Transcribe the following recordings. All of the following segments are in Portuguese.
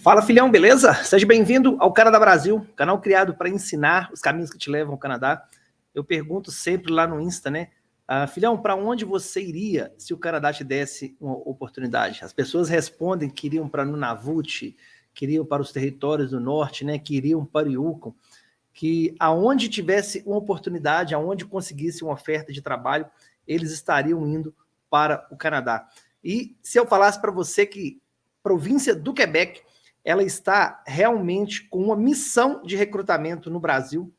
Fala filhão, beleza? Seja bem-vindo ao Canadá Brasil, canal criado para ensinar os caminhos que te levam ao Canadá. Eu pergunto sempre lá no Insta, né? Ah, filhão, para onde você iria se o Canadá te desse uma oportunidade? As pessoas respondem que iriam para Nunavut, queriam para os territórios do norte, né? Que iriam para Yukon, que aonde tivesse uma oportunidade, aonde conseguisse uma oferta de trabalho, eles estariam indo para o Canadá. E se eu falasse para você que província do Quebec ela está realmente com uma missão de recrutamento no Brasil,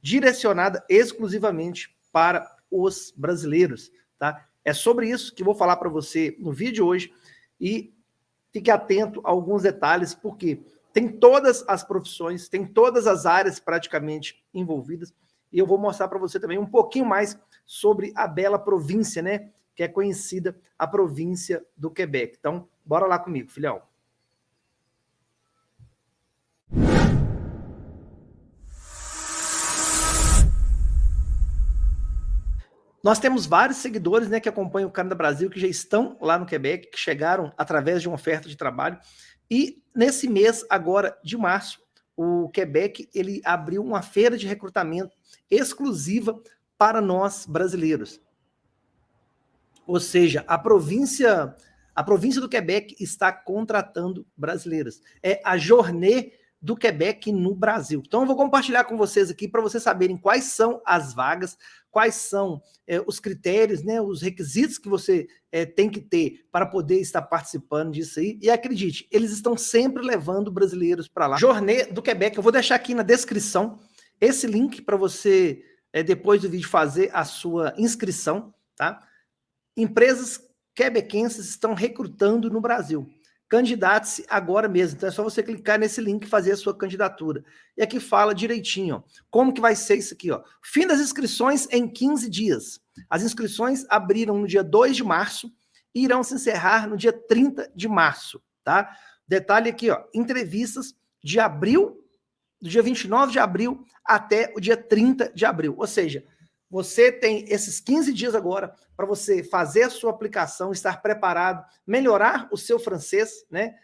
direcionada exclusivamente para os brasileiros, tá? É sobre isso que vou falar para você no vídeo de hoje e fique atento a alguns detalhes, porque tem todas as profissões, tem todas as áreas praticamente envolvidas, e eu vou mostrar para você também um pouquinho mais sobre a bela província, né? Que é conhecida a província do Quebec. Então, bora lá comigo, filhão. Nós temos vários seguidores né, que acompanham o Canadá Brasil, que já estão lá no Quebec, que chegaram através de uma oferta de trabalho. E nesse mês, agora de março, o Quebec ele abriu uma feira de recrutamento exclusiva para nós brasileiros. Ou seja, a província, a província do Quebec está contratando brasileiros. É a Journée do Quebec no Brasil. Então eu vou compartilhar com vocês aqui para vocês saberem quais são as vagas, quais são é, os critérios, né, os requisitos que você é, tem que ter para poder estar participando disso aí. E acredite, eles estão sempre levando brasileiros para lá. Jornê do Quebec, eu vou deixar aqui na descrição esse link para você, é, depois do vídeo, fazer a sua inscrição. Tá? Empresas quebequenses estão recrutando no Brasil candidate-se agora mesmo. Então é só você clicar nesse link e fazer a sua candidatura. E aqui fala direitinho, ó, como que vai ser isso aqui, ó. Fim das inscrições em 15 dias. As inscrições abriram no dia 2 de março e irão se encerrar no dia 30 de março, tá? Detalhe aqui, ó, entrevistas de abril, do dia 29 de abril até o dia 30 de abril. Ou seja, você tem esses 15 dias agora para você fazer a sua aplicação, estar preparado, melhorar o seu francês, né?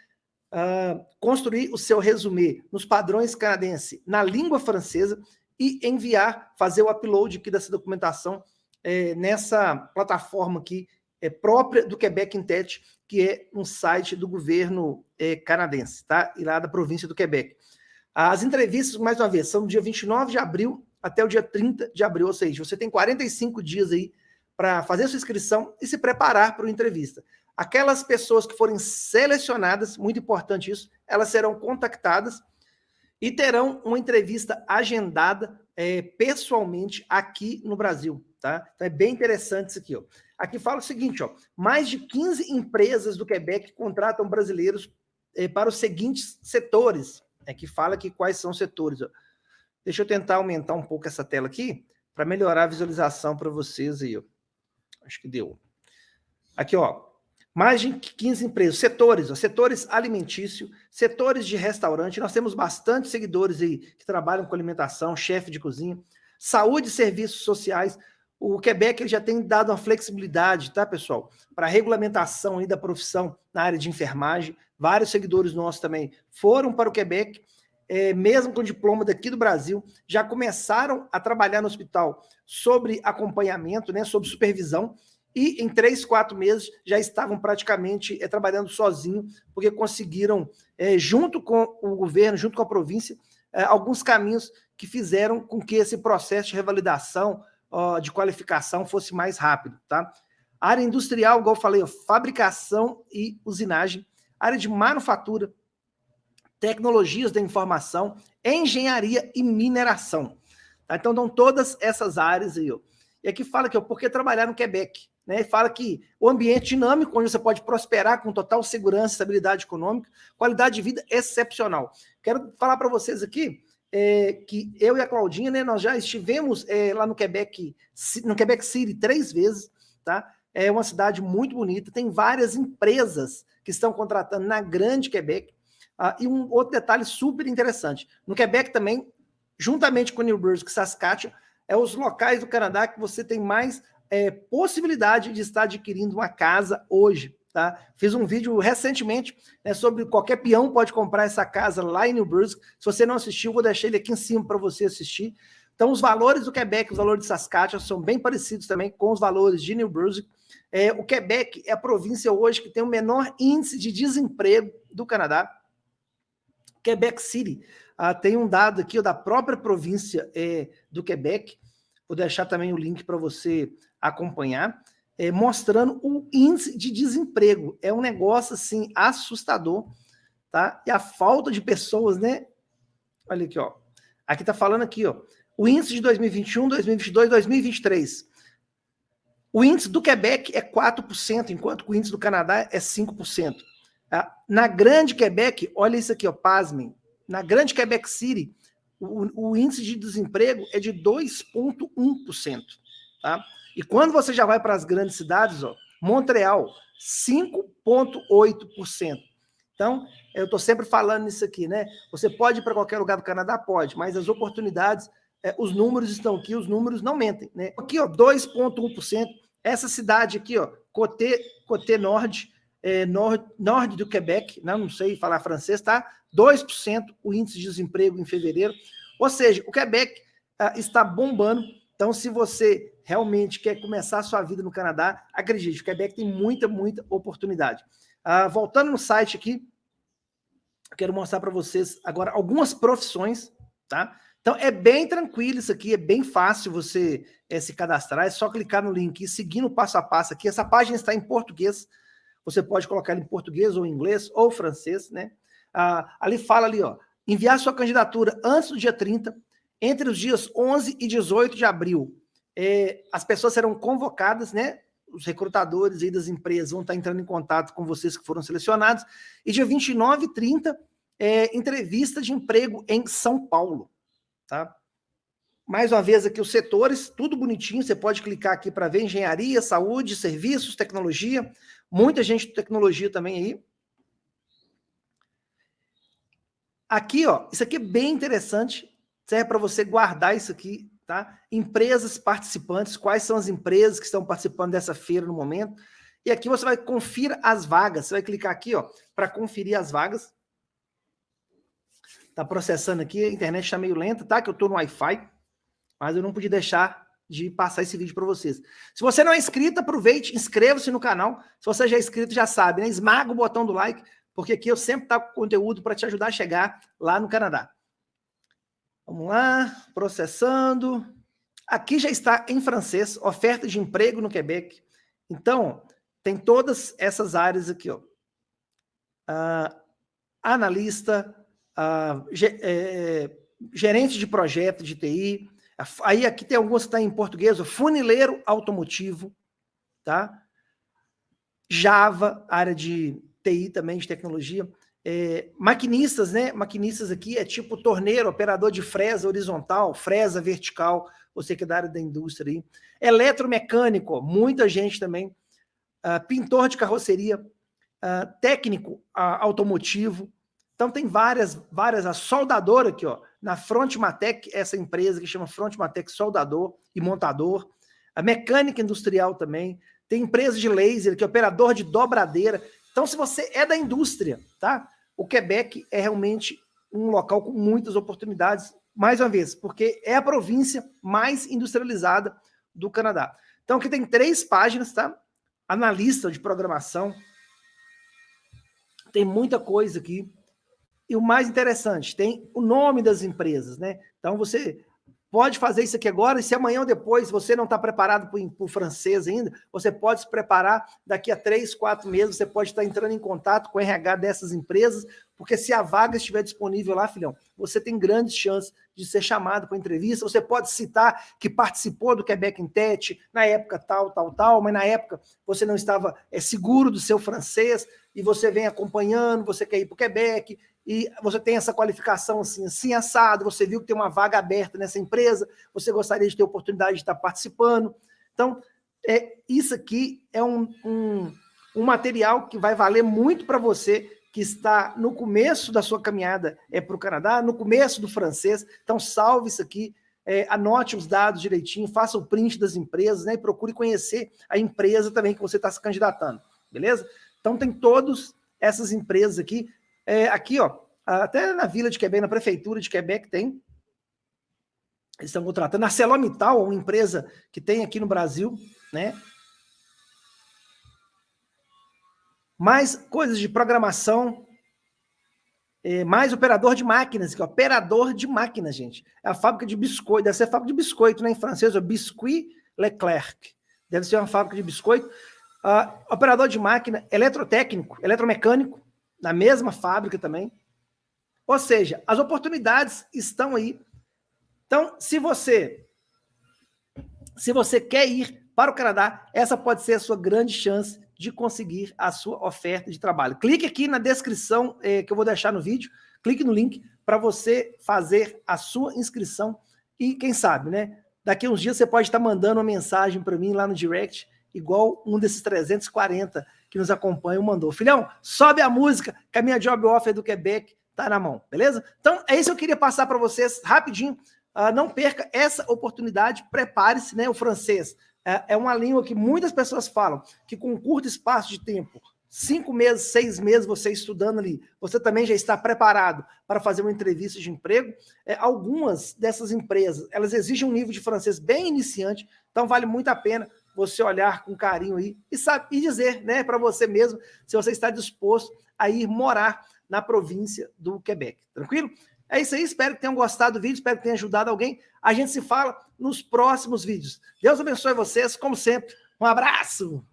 Uh, construir o seu resumê nos padrões canadenses na língua francesa e enviar, fazer o upload aqui dessa documentação é, nessa plataforma aqui é, própria do Quebec Intech, que é um site do governo é, canadense, tá? E lá da província do Quebec. As entrevistas, mais uma vez, são no dia 29 de abril até o dia 30 de abril, ou seja, você tem 45 dias aí para fazer sua inscrição e se preparar para uma entrevista. Aquelas pessoas que forem selecionadas, muito importante isso, elas serão contactadas e terão uma entrevista agendada é, pessoalmente aqui no Brasil, tá? Então é bem interessante isso aqui, ó. Aqui fala o seguinte, ó, mais de 15 empresas do Quebec contratam brasileiros é, para os seguintes setores. Aqui é fala que quais são os setores, ó. Deixa eu tentar aumentar um pouco essa tela aqui para melhorar a visualização para vocês aí. Acho que deu. Aqui, ó. Mais de 15 empresas, setores, ó, setores alimentício, setores de restaurante. Nós temos bastante seguidores aí que trabalham com alimentação, chefe de cozinha, saúde e serviços sociais. O Quebec já tem dado uma flexibilidade, tá, pessoal? Para regulamentação aí da profissão na área de enfermagem. Vários seguidores nossos também foram para o Quebec é, mesmo com diploma daqui do Brasil, já começaram a trabalhar no hospital sobre acompanhamento, né, sobre supervisão, e em três, quatro meses já estavam praticamente é, trabalhando sozinho, porque conseguiram, é, junto com o governo, junto com a província, é, alguns caminhos que fizeram com que esse processo de revalidação, ó, de qualificação fosse mais rápido. Tá? Área industrial, igual eu falei, ó, fabricação e usinagem, área de manufatura, tecnologias da informação, engenharia e mineração. Tá? Então, dão todas essas áreas aí. Ó. E aqui fala que ó, por que trabalhar no Quebec? Né? Fala que o ambiente dinâmico, onde você pode prosperar com total segurança, estabilidade econômica, qualidade de vida excepcional. Quero falar para vocês aqui é, que eu e a Claudinha, né, nós já estivemos é, lá no Quebec, no Quebec City três vezes, tá? É uma cidade muito bonita, tem várias empresas que estão contratando na grande Quebec, ah, e um outro detalhe super interessante, no Quebec também, juntamente com New Brunswick e Saskatchewan, é os locais do Canadá que você tem mais é, possibilidade de estar adquirindo uma casa hoje. Tá? Fiz um vídeo recentemente né, sobre qualquer peão pode comprar essa casa lá em New Brunswick. Se você não assistiu, vou deixar ele aqui em cima para você assistir. Então, os valores do Quebec, os valores de Saskatchewan são bem parecidos também com os valores de New Brunswick. É, o Quebec é a província hoje que tem o menor índice de desemprego do Canadá. Quebec City ah, tem um dado aqui ó, da própria província é, do Quebec, vou deixar também o link para você acompanhar, é, mostrando o índice de desemprego. É um negócio assim assustador, tá? E a falta de pessoas, né? Olha aqui, ó. Aqui tá falando aqui, ó. O índice de 2021, 2022, 2023. O índice do Quebec é 4%, enquanto o índice do Canadá é 5%. Tá? Na grande Quebec, olha isso aqui, ó, pasmem. Na grande Quebec City, o, o índice de desemprego é de 2,1%. Tá? E quando você já vai para as grandes cidades, ó, Montreal, 5,8%. Então, eu estou sempre falando nisso aqui, né? Você pode ir para qualquer lugar do Canadá? Pode, mas as oportunidades é, os números estão aqui, os números não mentem. Né? Aqui, ó, 2,1%. Essa cidade aqui, ó, Côté, Côté Nord, é, nord, norte do Quebec, não, né? não sei falar francês, tá? 2% o índice de desemprego em fevereiro. Ou seja, o Quebec ah, está bombando. Então, se você realmente quer começar a sua vida no Canadá, acredite, o Quebec tem muita, muita oportunidade. Ah, voltando no site aqui, quero mostrar para vocês agora algumas profissões, tá? Então, é bem tranquilo isso aqui, é bem fácil você é, se cadastrar, é só clicar no link e seguir no passo a passo aqui. Essa página está em português, você pode colocar em português ou inglês ou francês, né? Ah, ali fala ali, ó, enviar sua candidatura antes do dia 30, entre os dias 11 e 18 de abril. É, as pessoas serão convocadas, né? Os recrutadores aí das empresas vão estar entrando em contato com vocês que foram selecionados. E dia 29 e 30, é, entrevista de emprego em São Paulo. Tá? Mais uma vez aqui os setores, tudo bonitinho, você pode clicar aqui para ver engenharia, saúde, serviços, tecnologia, muita gente de tecnologia também aí. Aqui, ó, isso aqui é bem interessante, serve para você guardar isso aqui, tá? Empresas participantes, quais são as empresas que estão participando dessa feira no momento. E aqui você vai conferir as vagas, você vai clicar aqui, ó, para conferir as vagas. Tá processando aqui, a internet está meio lenta, tá? Que eu estou no Wi-Fi, mas eu não pude deixar de passar esse vídeo para vocês. Se você não é inscrito, aproveite, inscreva-se no canal. Se você já é inscrito, já sabe, né? Esmaga o botão do like, porque aqui eu sempre trago conteúdo para te ajudar a chegar lá no Canadá. Vamos lá, processando. Aqui já está em francês, oferta de emprego no Quebec. Então, tem todas essas áreas aqui, ó. Uh, analista, uh, é, gerente de projeto de TI, aí aqui tem alguns que tá em português, funileiro automotivo, tá? Java, área de TI também, de tecnologia, é, maquinistas, né? Maquinistas aqui é tipo torneiro, operador de fresa horizontal, fresa vertical, você que é da área da indústria aí. Eletromecânico, muita gente também. Uh, pintor de carroceria, uh, técnico uh, automotivo, então tem várias, várias, a soldadora aqui, ó, na Frontmatec, essa empresa que chama Frontmatec Soldador e Montador, a mecânica industrial também, tem empresa de laser, que é operador de dobradeira. Então, se você é da indústria, tá? O Quebec é realmente um local com muitas oportunidades, mais uma vez, porque é a província mais industrializada do Canadá. Então, aqui tem três páginas, tá? Analista de programação. Tem muita coisa aqui. E o mais interessante, tem o nome das empresas, né? Então você pode fazer isso aqui agora, e se amanhã ou depois você não está preparado para o francês ainda, você pode se preparar daqui a três, quatro meses, você pode estar entrando em contato com o RH dessas empresas, porque se a vaga estiver disponível lá, filhão, você tem grandes chances de ser chamado para entrevista, você pode citar que participou do Quebec Tete na época tal, tal, tal, mas na época você não estava é, seguro do seu francês, e você vem acompanhando, você quer ir para o Quebec, e você tem essa qualificação assim, assim assado, você viu que tem uma vaga aberta nessa empresa, você gostaria de ter oportunidade de estar participando. Então, é, isso aqui é um, um, um material que vai valer muito para você que está no começo da sua caminhada é, para o Canadá, no começo do francês. Então, salve isso aqui, é, anote os dados direitinho, faça o print das empresas né, e procure conhecer a empresa também que você está se candidatando, beleza? Então tem todas essas empresas aqui. É, aqui, ó, até na Vila de Quebec, na Prefeitura de Quebec tem. Eles estão contratando. A Celomital, uma empresa que tem aqui no Brasil, né? Mais coisas de programação, é, mais operador de máquinas, que é operador de máquinas, gente. É a fábrica de biscoito, deve ser fábrica de biscoito, né? Em francês, é Biscuit Leclerc. Deve ser uma fábrica de biscoito. Uh, operador de máquina, eletrotécnico, eletromecânico, na mesma fábrica também. Ou seja, as oportunidades estão aí. Então, se você se você quer ir para o Canadá, essa pode ser a sua grande chance de conseguir a sua oferta de trabalho. Clique aqui na descrição eh, que eu vou deixar no vídeo, clique no link para você fazer a sua inscrição e quem sabe, né? Daqui a uns dias você pode estar mandando uma mensagem para mim lá no direct, igual um desses 340 que nos acompanham mandou. Filhão, sobe a música que a minha job offer do Quebec tá na mão, beleza? Então, é isso que eu queria passar para vocês rapidinho. Uh, não perca essa oportunidade, prepare-se, né? O francês é, é uma língua que muitas pessoas falam, que com um curto espaço de tempo, cinco meses, seis meses você estudando ali, você também já está preparado para fazer uma entrevista de emprego. É, algumas dessas empresas, elas exigem um nível de francês bem iniciante, então vale muito a pena você olhar com carinho aí e, sabe, e dizer né, para você mesmo se você está disposto a ir morar na província do Quebec. Tranquilo? É isso aí, espero que tenham gostado do vídeo, espero que tenha ajudado alguém. A gente se fala nos próximos vídeos. Deus abençoe vocês, como sempre. Um abraço!